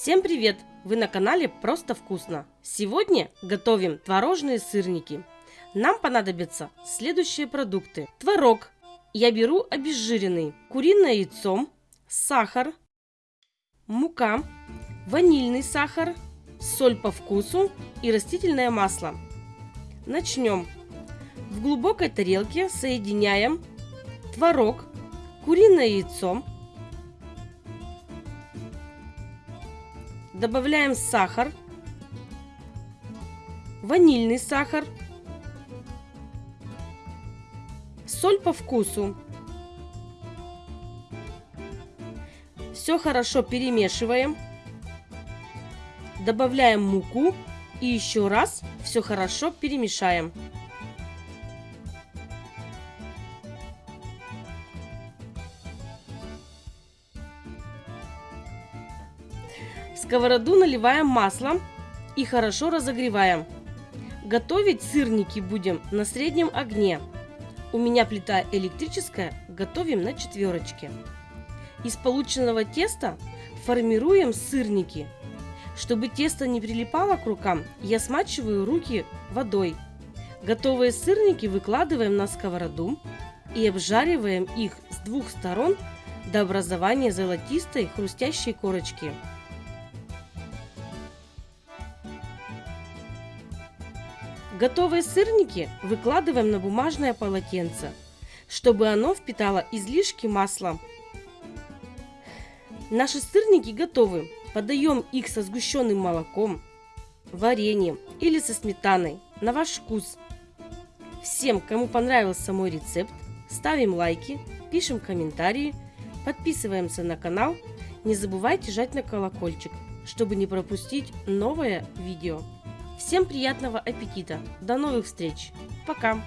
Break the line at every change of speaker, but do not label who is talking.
Всем привет! Вы на канале Просто Вкусно. Сегодня готовим творожные сырники. Нам понадобятся следующие продукты. Творог. Я беру обезжиренный. Куриное яйцо. Сахар. Мука. Ванильный сахар. Соль по вкусу и растительное масло. Начнем. В глубокой тарелке соединяем творог, куриное яйцо, Добавляем сахар, ванильный сахар, соль по вкусу. Все хорошо перемешиваем. Добавляем муку и еще раз все хорошо перемешаем. В сковороду наливаем масло и хорошо разогреваем. Готовить сырники будем на среднем огне. У меня плита электрическая, готовим на четверочке. Из полученного теста формируем сырники. Чтобы тесто не прилипало к рукам, я смачиваю руки водой. Готовые сырники выкладываем на сковороду и обжариваем их с двух сторон до образования золотистой хрустящей корочки. Готовые сырники выкладываем на бумажное полотенце, чтобы оно впитало излишки масла. Наши сырники готовы. Подаем их со сгущенным молоком, вареньем или со сметаной на ваш вкус. Всем, кому понравился мой рецепт, ставим лайки, пишем комментарии, подписываемся на канал. Не забывайте жать на колокольчик, чтобы не пропустить новое видео. Всем приятного аппетита. До новых встреч. Пока.